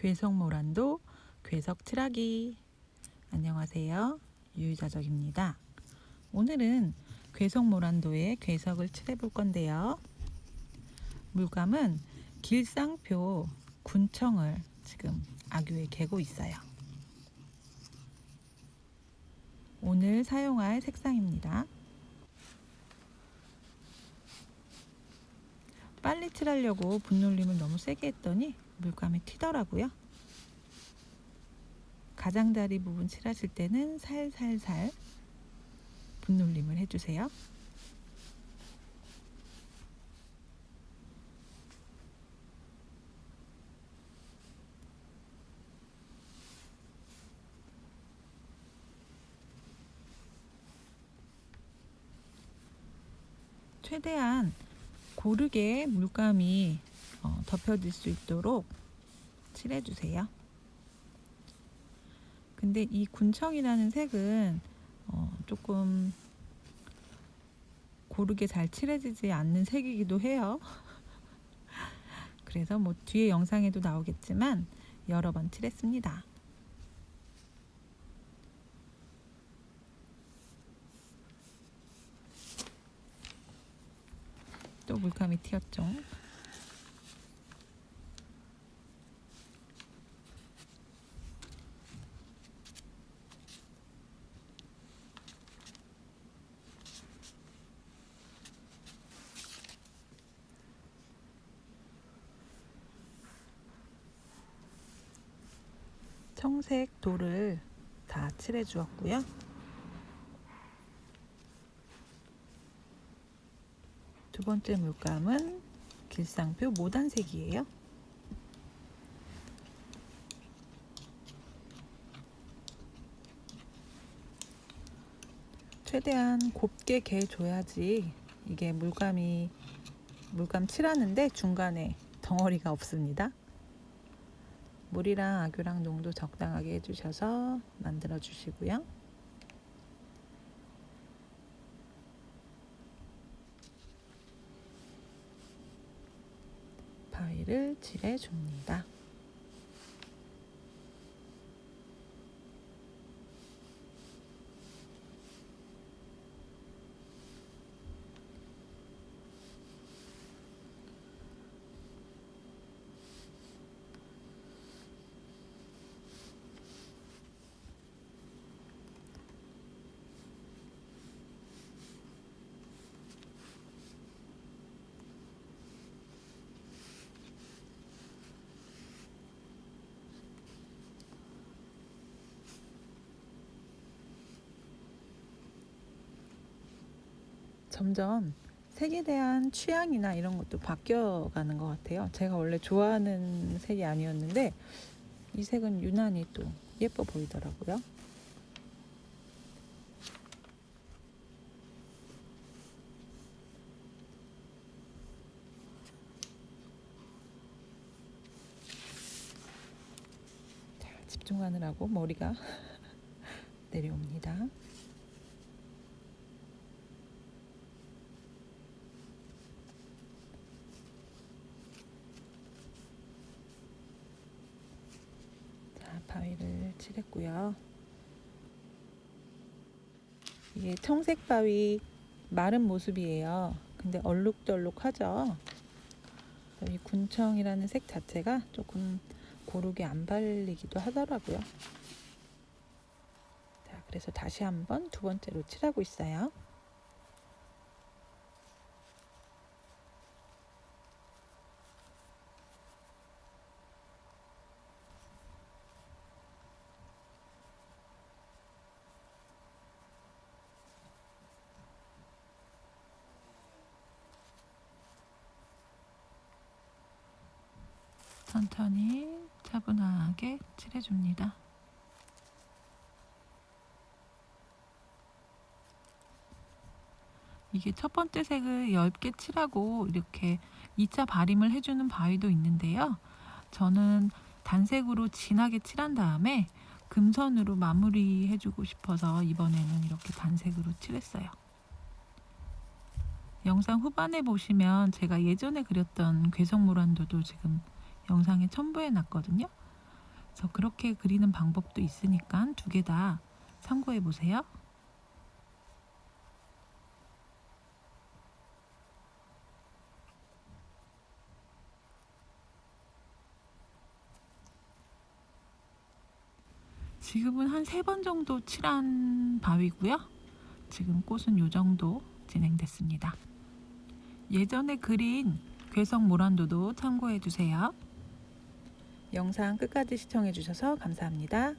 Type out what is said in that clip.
괴석모란도 괴석 칠하기. 안녕하세요. 유유자적입니다. 오늘은 괴석모란도에 괴석을 칠해 볼 건데요. 물감은 길상표 군청을 지금 악유에 개고 있어요. 오늘 사용할 색상입니다. 빨리 칠하려고 분놀림을 너무 세게 했더니 물감이 튀더라고요. 가장자리 부분 칠하실 때는 살살살 분놀림을 해주세요. 최대한 고르게 물감이 어, 덮여질 수 있도록 칠해주세요. 근데 이 군청이라는 색은 어, 조금 고르게 잘 칠해지지 않는 색이기도 해요. 그래서 뭐 뒤에 영상에도 나오겠지만 여러 번 칠했습니다. 또 물감이 튀었죠. 청색 돌을 다 칠해 주었고요. 두 번째 물감은 길상표 모단색이에요. 최대한 곱게 개 줘야지 이게 물감이 물감 칠하는데 중간에 덩어리가 없습니다. 물이랑 아교랑 농도 적당하게 해주셔서 만들어 주시고요. 바위를 칠해 줍니다. 점점 색에 대한 취향이나 이런 것도 바뀌어가는 것 같아요. 제가 원래 좋아하는 색이 아니었는데 이 색은 유난히 또 예뻐 보이더라고요. 자, 집중하느라고 머리가 내려옵니다. 바위를 칠했고요. 이게 청색 바위 마른 모습이에요. 근데 얼룩덜룩하죠. 이 군청이라는 색 자체가 조금 고르게 안 발리기도 하더라고요. 자, 그래서 다시 한번 두 번째로 칠하고 있어요. 천천히 차분하게 칠해줍니다. 이게 첫 번째 색을 얇게 칠하고 이렇게 2차 발림을 해주는 바위도 있는데요. 저는 단색으로 진하게 칠한 다음에 금선으로 마무리 해주고 싶어서 이번에는 이렇게 단색으로 칠했어요. 영상 후반에 보시면 제가 예전에 그렸던 괴석모란도도 지금 영상에 첨부해 놨거든요. 그래서 그렇게 그리는 방법도 있으니까 두 개 다 참고해 보세요. 지금은 한 세 번 정도 칠한 바위고요. 지금 꽃은 요 정도 진행됐습니다. 예전에 그린 괴성 모란도도 참고해 주세요. 영상 끝까지 시청해 주셔서 감사합니다.